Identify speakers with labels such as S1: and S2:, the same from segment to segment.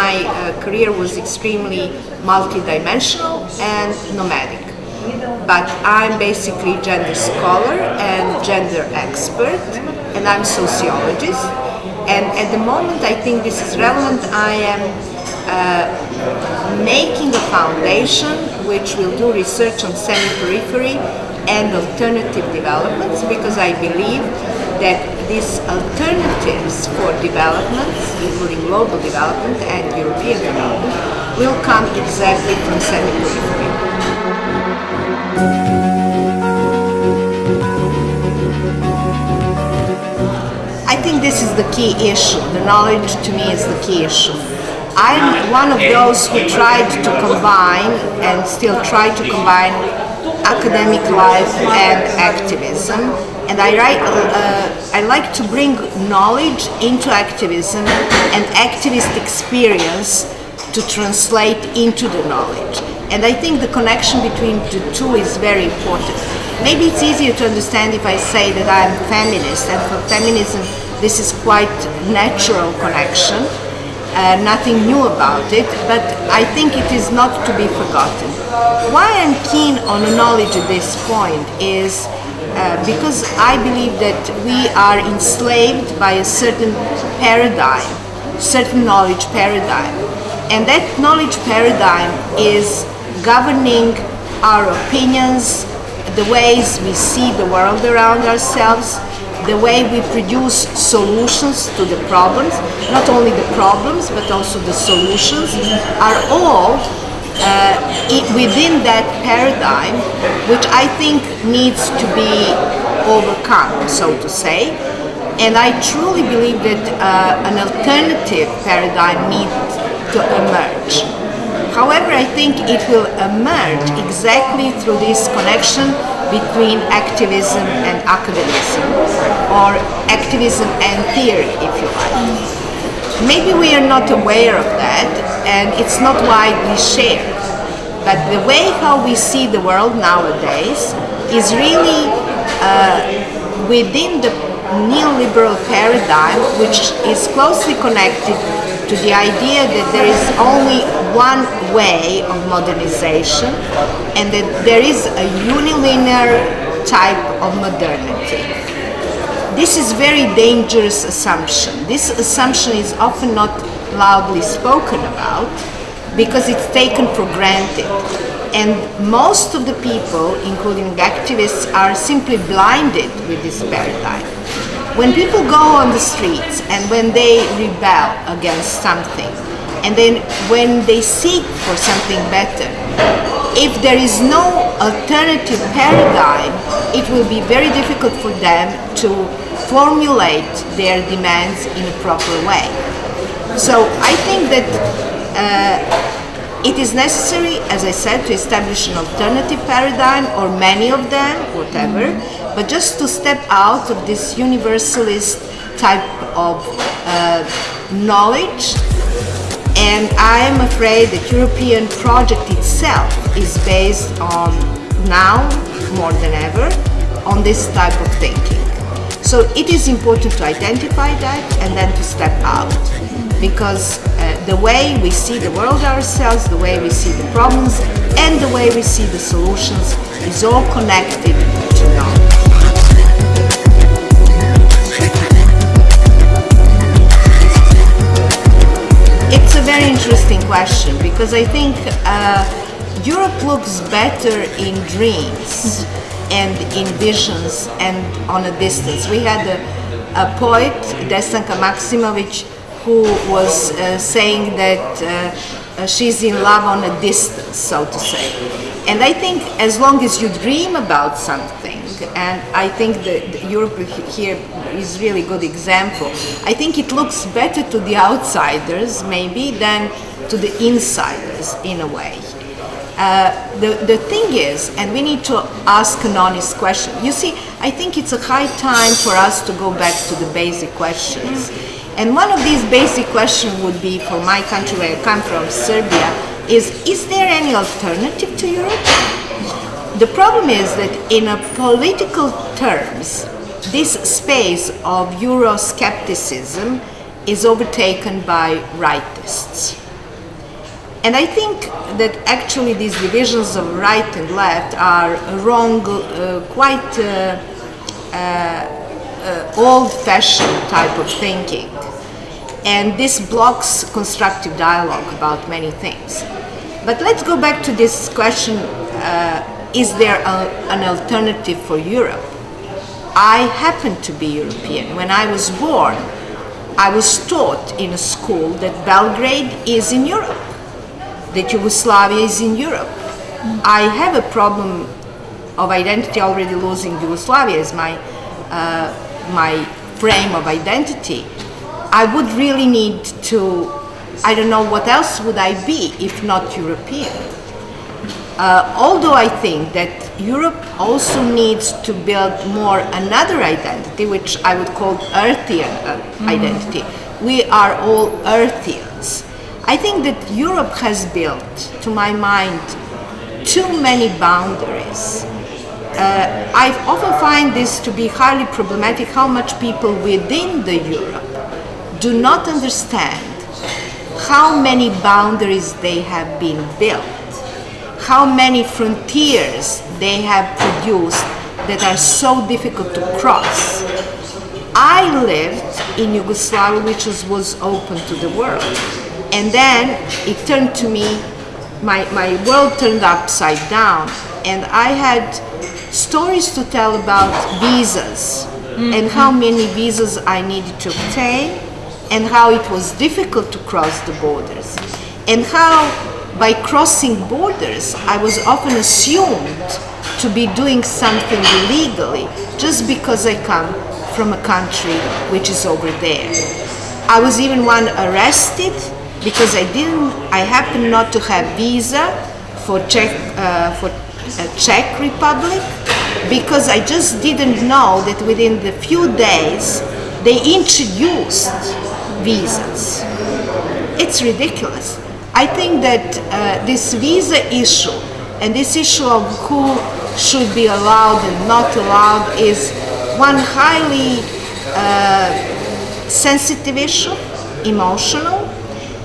S1: my uh, career was extremely multidimensional and nomadic. But I'm basically gender scholar and gender expert, and I'm sociologist. And at the moment, I think this is relevant. I am uh, making a foundation which will do research on semi-periphery and alternative developments because I believe that these alternatives for developments, including global development and European development, will come exactly from semi-periphery. I think this is the key issue. The knowledge to me is the key issue. I'm one of those who tried to combine and still try to combine academic life and activism. And I, write, uh, I like to bring knowledge into activism and activist experience to translate into the knowledge. And I think the connection between the two is very important. Maybe it's easier to understand if I say that I'm feminist, and for feminism, this is quite natural connection. Uh, nothing new about it, but I think it is not to be forgotten. Why I'm keen on knowledge at this point is uh, because I believe that we are enslaved by a certain paradigm, certain knowledge paradigm. And that knowledge paradigm is governing our opinions, the ways we see the world around ourselves, the way we produce solutions to the problems, not only the problems but also the solutions, are all uh, within that paradigm, which I think needs to be overcome, so to say. And I truly believe that uh, an alternative paradigm needs to emerge. However, I think it will emerge exactly through this connection between activism and academicism, or activism and theory, if you like. Maybe we are not aware of that, and it's not widely shared. But the way how we see the world nowadays is really uh, within the neoliberal paradigm, which is closely connected to the idea that there is only one way of modernization and that there is a unilinear type of modernity. This is very dangerous assumption. This assumption is often not loudly spoken about because it's taken for granted. And most of the people, including activists, are simply blinded with this paradigm. When people go on the streets and when they rebel against something, and then when they seek for something better, if there is no alternative paradigm, it will be very difficult for them to formulate their demands in a proper way. So I think that uh, it is necessary, as I said, to establish an alternative paradigm or many of them, whatever, but just to step out of this universalist type of uh, knowledge and I am afraid the European project itself is based on now more than ever on this type of thinking. So it is important to identify that and then to step out because uh, the way we see the world ourselves, the way we see the problems and the way we see the solutions is all connected to knowledge. It's a very interesting question because I think uh, Europe looks better in dreams and in visions and on a distance. We had a, a poet, Desanka Maksimovic, who was uh, saying that uh, she's in love on a distance, so to say. And I think as long as you dream about something, and I think that Europe here is really good example. I think it looks better to the outsiders maybe than to the insiders in a way. Uh, the, the thing is, and we need to ask an honest question. You see, I think it's a high time for us to go back to the basic questions. And one of these basic questions would be, for my country where I come from, Serbia, is, is there any alternative to Europe? The problem is that in a political terms, this space of Euroscepticism is overtaken by rightists. And I think that actually these divisions of right and left are wrong, uh, quite uh, uh, old-fashioned type of thinking. And this blocks constructive dialogue about many things. But let's go back to this question, uh, is there a, an alternative for Europe? I happen to be European. When I was born, I was taught in a school that Belgrade is in Europe, that Yugoslavia is in Europe. I have a problem of identity already losing Yugoslavia as my, uh, my frame of identity. I would really need to, I don't know what else would I be if not European. Uh, although I think that Europe also needs to build more another identity, which I would call Earthian uh, mm. identity. We are all Earthians. I think that Europe has built, to my mind, too many boundaries. Uh, I often find this to be highly problematic how much people within the Europe do not understand how many boundaries they have been built how many frontiers they have produced that are so difficult to cross. I lived in Yugoslavia, which was, was open to the world. And then it turned to me, my, my world turned upside down, and I had stories to tell about visas mm-hmm. and how many visas I needed to obtain, and how it was difficult to cross the borders, and how by crossing borders, I was often assumed to be doing something illegally just because I come from a country which is over there. I was even one arrested because I didn't, I happened not to have visa for Czech, uh, for uh, Czech Republic because I just didn't know that within the few days they introduced visas. It's ridiculous. I think that uh, this visa issue and this issue of who should be allowed and not allowed is one highly uh, sensitive issue, emotional,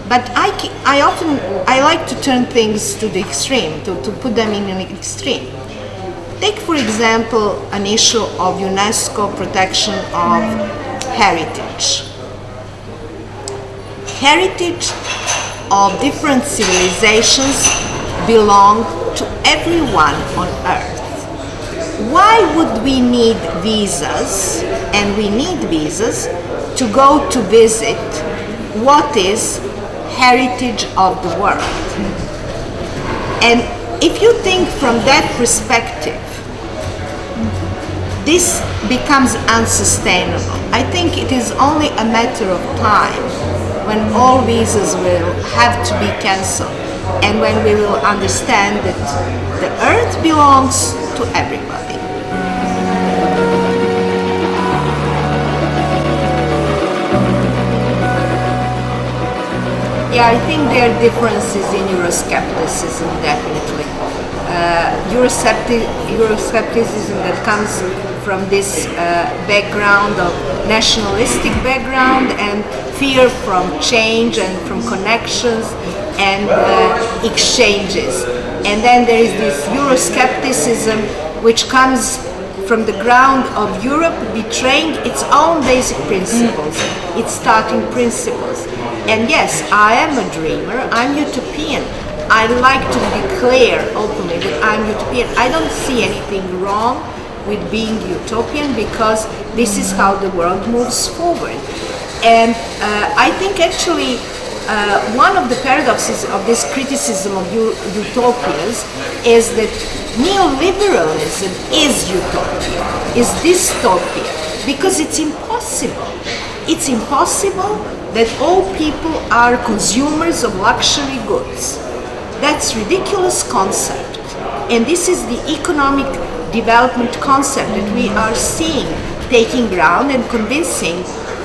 S1: but I, I often, I like to turn things to the extreme, to, to put them in an extreme. Take, for example, an issue of UNESCO protection of heritage. Heritage of different civilizations belong to everyone on earth. Why would we need visas, and we need visas, to go to visit what is heritage of the world? And if you think from that perspective, this becomes unsustainable. I think it is only a matter of time when all visas will have to be cancelled and when we will understand that the earth belongs to everybody. Yeah, I think there are differences in Euroscepticism, definitely. Uh, Euroscepticism that comes from this uh, background of nationalistic background and fear from change and from connections and uh, exchanges. And then there is this Euroscepticism which comes from the ground of Europe betraying its own basic principles, its starting principles. And yes, I am a dreamer, I'm utopian. I like to declare openly that I'm utopian. I don't see anything wrong with being utopian because this is how the world moves forward. And uh, I think actually uh, one of the paradoxes of this criticism of utopias is that neoliberalism is utopia, is dystopia, because it's impossible. It's impossible that all people are consumers of luxury goods. That's ridiculous concept. And this is the economic development concept that we are seeing taking ground and convincing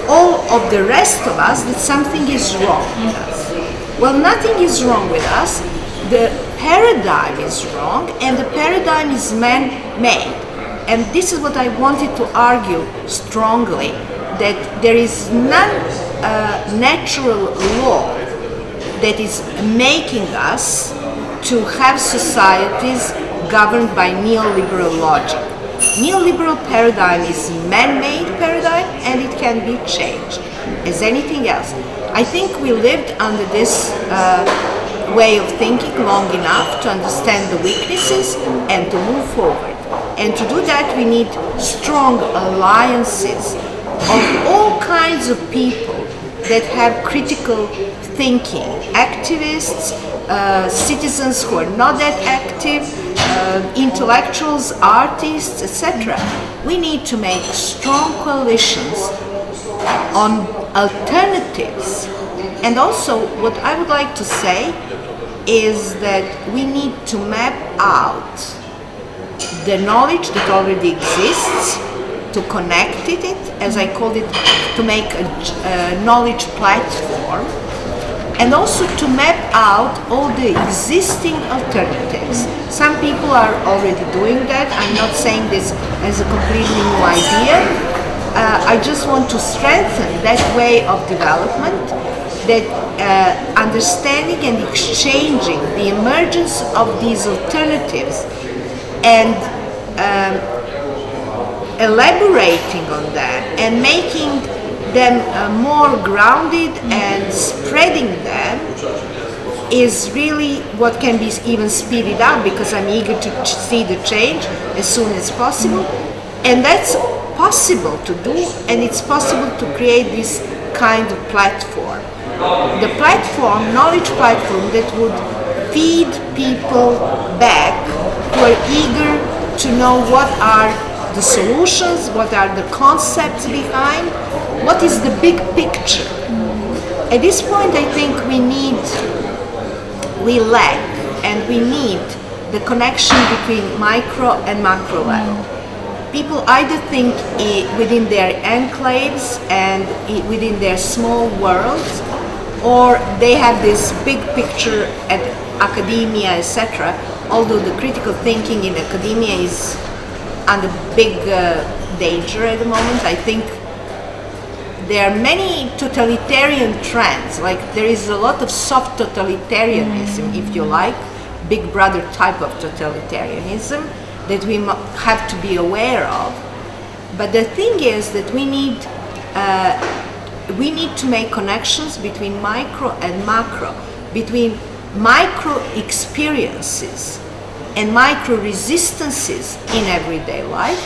S1: all of the rest of us that something is wrong with us. Well, nothing is wrong with us. The paradigm is wrong and the paradigm is man-made. And this is what I wanted to argue strongly, that there is none uh, natural law that is making us to have societies governed by neoliberal logic. Neoliberal paradigm is man-made paradigm and it can be changed as anything else. I think we lived under this uh, way of thinking long enough to understand the weaknesses and to move forward. And to do that we need strong alliances of all kinds of people that have critical thinking, activists, uh, citizens who are not that active, uh, intellectuals, artists, etc. We need to make strong coalitions on alternatives. And also, what I would like to say is that we need to map out the knowledge that already exists, to connect it, as I called it, to make a, a knowledge platform, and also to map out all the existing alternatives. Some people are already doing that. I'm not saying this as a completely new idea. Uh, I just want to strengthen that way of development, that uh, understanding and exchanging the emergence of these alternatives and um, elaborating on that and making them uh, more grounded and spreading them is really what can be even speeded up because I'm eager to see the change as soon as possible and that's possible to do and it's possible to create this kind of platform. The platform, knowledge platform that would feed people back who are eager to know what are the solutions, what are the concepts behind, what is the big picture. At this point I think we need, we lack and we need the connection between micro and macro level. People either think within their enclaves and within their small worlds or they have this big picture at academia, etc. Although the critical thinking in academia is under big uh, danger at the moment. I think there are many totalitarian trends, like there is a lot of soft totalitarianism, if you like, big brother type of totalitarianism that we have to be aware of. But the thing is that we need uh, we need to make connections between micro and macro, between micro experiences and micro resistances in everyday life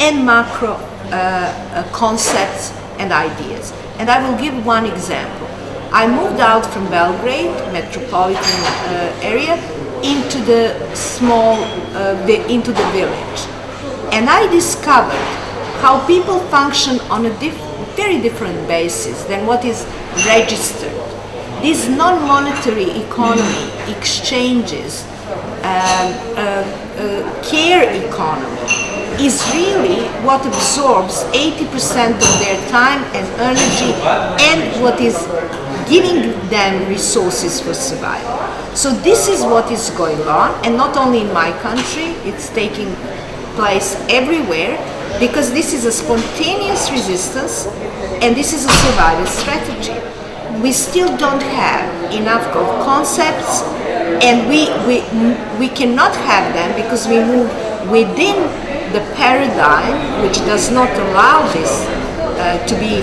S1: and macro uh, uh, concepts and ideas. And I will give one example. I moved out from Belgrade, metropolitan uh, area, into the small, uh, into the village. And I discovered how people function on a diff very different basis than what is registered. This non-monetary economy exchanges uh, care economy is really what absorbs 80% of their time and energy and what is giving them resources for survival. So this is what is going on and not only in my country, it's taking place everywhere because this is a spontaneous resistance and this is a survival strategy. We still don't have enough concepts and we, we, we cannot have them because we move within the paradigm which does not allow this uh, to be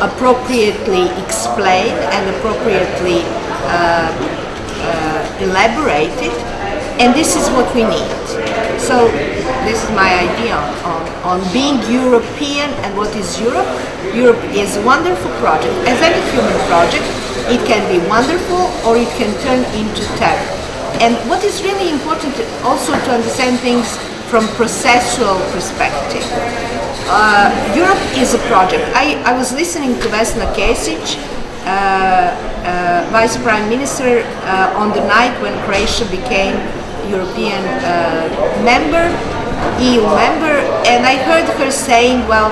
S1: appropriately explained and appropriately uh, uh, elaborated and this is what we need. So this is my idea on, on being European and what is Europe. Europe is a wonderful project, as any human project, it can be wonderful or it can turn into terror. And what is really important also to understand things from processual perspective. Uh, Europe is a project. I, I was listening to Vesna Kesic, uh, uh, Vice Prime Minister, uh, on the night when Croatia became European uh, member, EU member, and I heard her saying, well,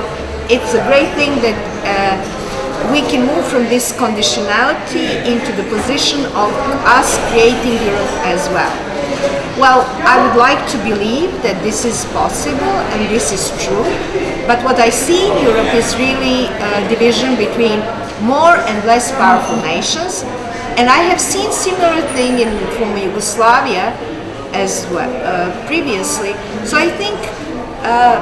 S1: it's a great thing that uh, we can move from this conditionality into the position of us creating Europe as well. Well, I would like to believe that this is possible and this is true, but what I see in Europe is really a division between more and less powerful nations And I have seen similar thing in former Yugoslavia as well uh, previously. So I think uh,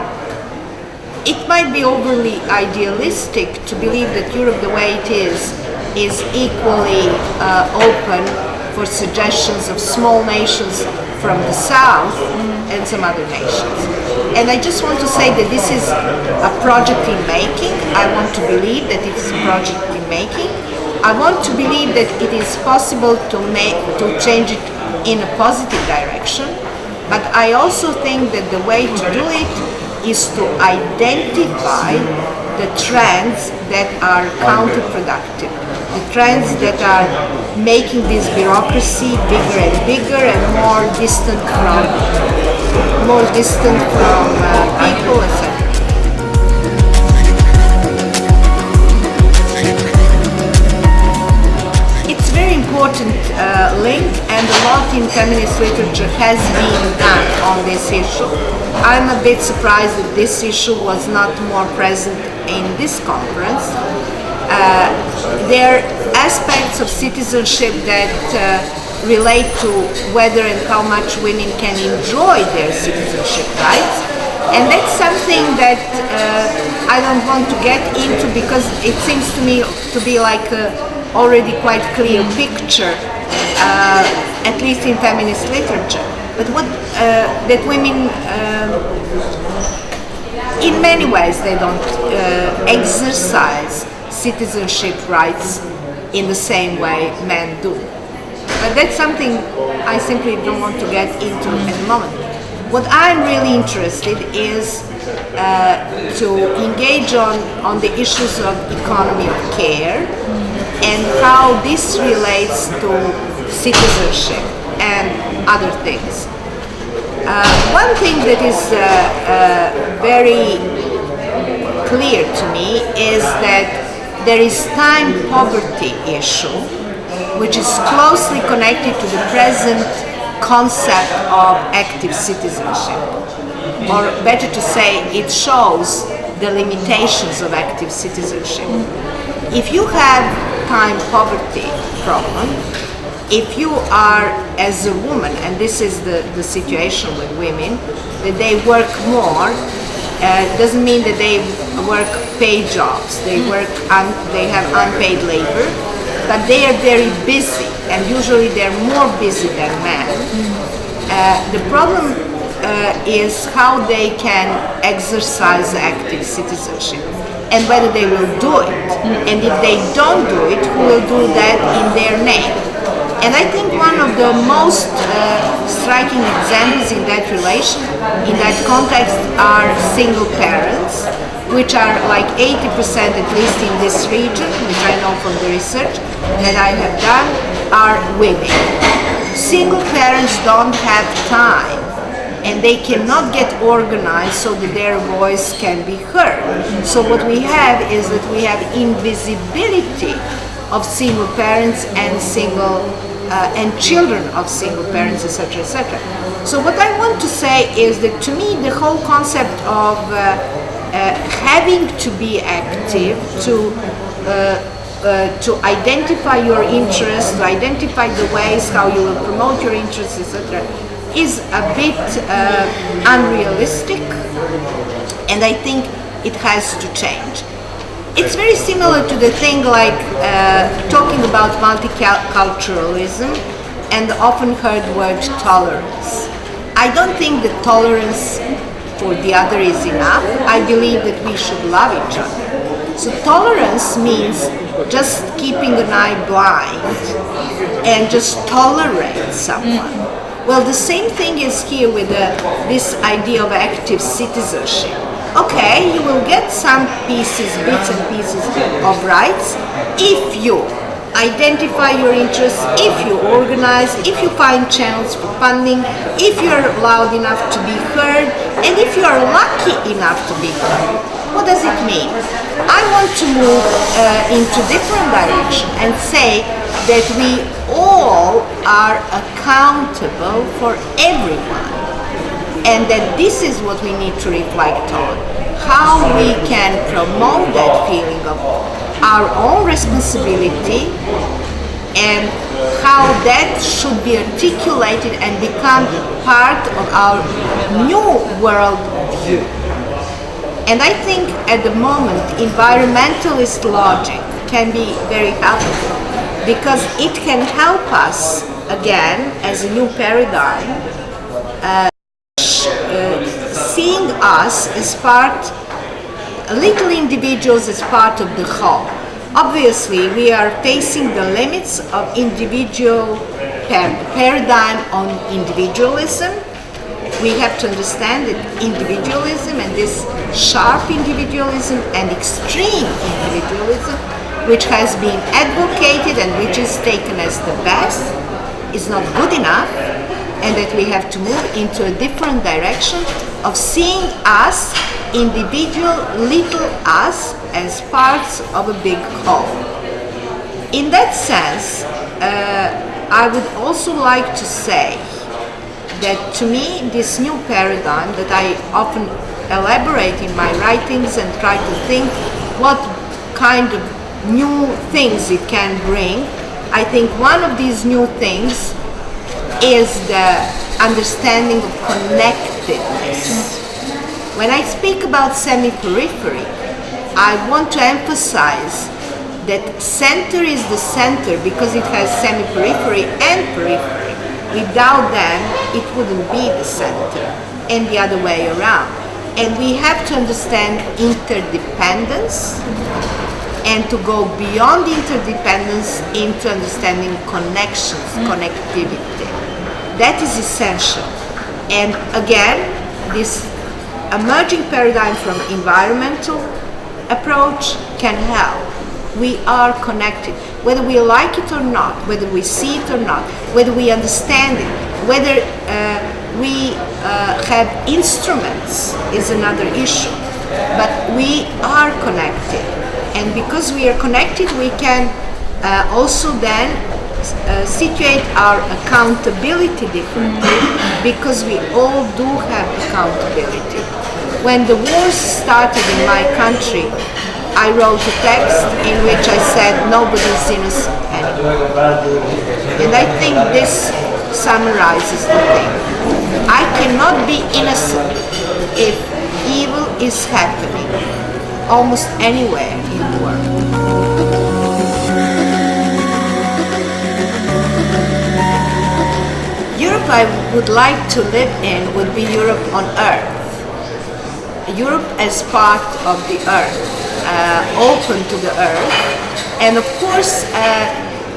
S1: it might be overly idealistic to believe that Europe, the way it is, is equally uh, open for suggestions of small nations from the south and some other nations. And I just want to say that this is a project in making. I want to believe that it is a project in making. I want to believe that it is possible to make to change it in a positive direction. But I also think that the way to do it is to identify the trends that are counterproductive, the trends that are making this bureaucracy bigger and bigger and more distant from more distant from uh, people, etc. feminist literature has been done on this issue. I'm a bit surprised that this issue was not more present in this conference. Uh, there are aspects of citizenship that uh, relate to whether and how much women can enjoy their citizenship rights. And that's something that uh, I don't want to get into because it seems to me to be like a already quite clear picture, at least in feminist literature. But what uh, that women, uh, in many ways, they don't uh, exercise citizenship rights in the same way men do. But that's something I simply don't want to get into at the moment. What I'm really interested is uh, to engage on, on the issues of economy of care and how this relates to citizenship and other things. Uh, one thing that is uh, uh, very clear to me is that there is time poverty issue which is closely connected to the present concept of active citizenship. Or better to say, it shows the limitations of active citizenship. If you have time poverty problem, if you are as a woman, and this is the, the situation with women, that they work more, uh, doesn't mean that they work paid jobs. They work, un, they have unpaid labor, but they are very busy, and usually they're more busy than men. Uh, the problem uh, is how they can exercise active citizenship and whether they will do it. And if they don't do it, who will do that in their name? And I think one of the most uh, striking examples in that relation, in that context, are single parents, which are like 80% at least in this region, which I know from the research that I have done, are women. Single parents don't have time and they cannot get organized so that their voice can be heard. So what we have is that we have invisibility of single parents and single uh, and children of single parents, etc., etc. So what I want to say is that to me the whole concept of uh, uh, having to be active, to uh, uh, to identify your interests, to identify the ways how you will promote your interests, etc., is a bit uh, unrealistic, and I think it has to change. It's very similar to the thing like uh, talking about multiculturalism and the often heard word tolerance. I don't think that tolerance for the other is enough. I believe that we should love each other. So tolerance means just keeping an eye blind and just tolerate someone. Well, the same thing is here with uh, this idea of active citizenship. Okay, you will get some pieces, bits and pieces of rights if you identify your interests, if you organize, if you find channels for funding, if you're loud enough to be heard, and if you are lucky enough to be heard. What does it mean? I want to move uh, into different direction and say that we all are accountable for everyone and that this is what we need to reflect on how we can promote that feeling of our own responsibility and how that should be articulated and become part of our new world view. And I think at the moment environmentalist logic can be very helpful because it can help us again as a new paradigm uh, uh, seeing us as part little individuals as part of the whole. Obviously we are facing the limits of individual par paradigm on individualism. We have to understand that individualism and this sharp individualism and extreme individualism which has been advocated and which is taken as the best is not good enough and that we have to move into a different direction of seeing us, individual little us, as parts of a big whole. In that sense, uh, I would also like to say that to me this new paradigm that I often elaborate in my writings and try to think what kind of new things it can bring. I think one of these new things is the understanding of connectedness. When I speak about semi-periphery, I want to emphasize that center is the center because it has semi-periphery and periphery. Without them, it wouldn't be the center, and the other way around. And we have to understand interdependence and to go beyond interdependence into understanding connections, connectivity. That is essential. And again, this emerging paradigm from environmental approach can help. We are connected, whether we like it or not, whether we see it or not, whether we understand it, whether uh, we uh, have instruments is another issue. But we are connected and because we are connected we can uh, also then uh, situate our accountability differently because we all do have accountability. When the wars started in my country, I wrote a text in which I said nobody's innocent anymore. And I think this summarizes the thing. I cannot be innocent if evil is happening almost anywhere in the world. Europe I would like to live in would be Europe on Earth. Europe as part of the Earth, uh, open to the Earth. And of course, uh,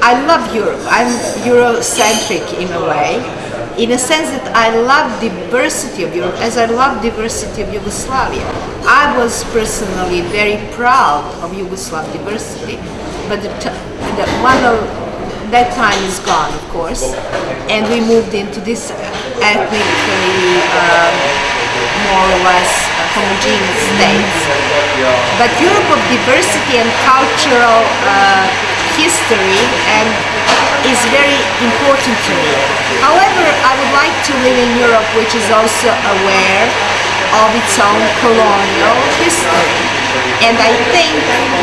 S1: I love Europe. I'm Eurocentric in a way in a sense that I love diversity of Europe as I love diversity of Yugoslavia. I was personally very proud of Yugoslav diversity, but the, the one of that time is gone, of course, and we moved into this ethnically um, more or less homogeneous states. But Europe of diversity and cultural uh, history and is very important to me. However, I would like to live in Europe which is also aware of its own colonial history. And I think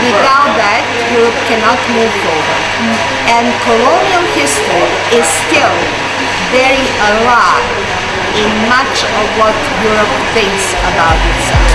S1: without that, Europe cannot move forward. And colonial history is still very alive in much of what Europe thinks about itself.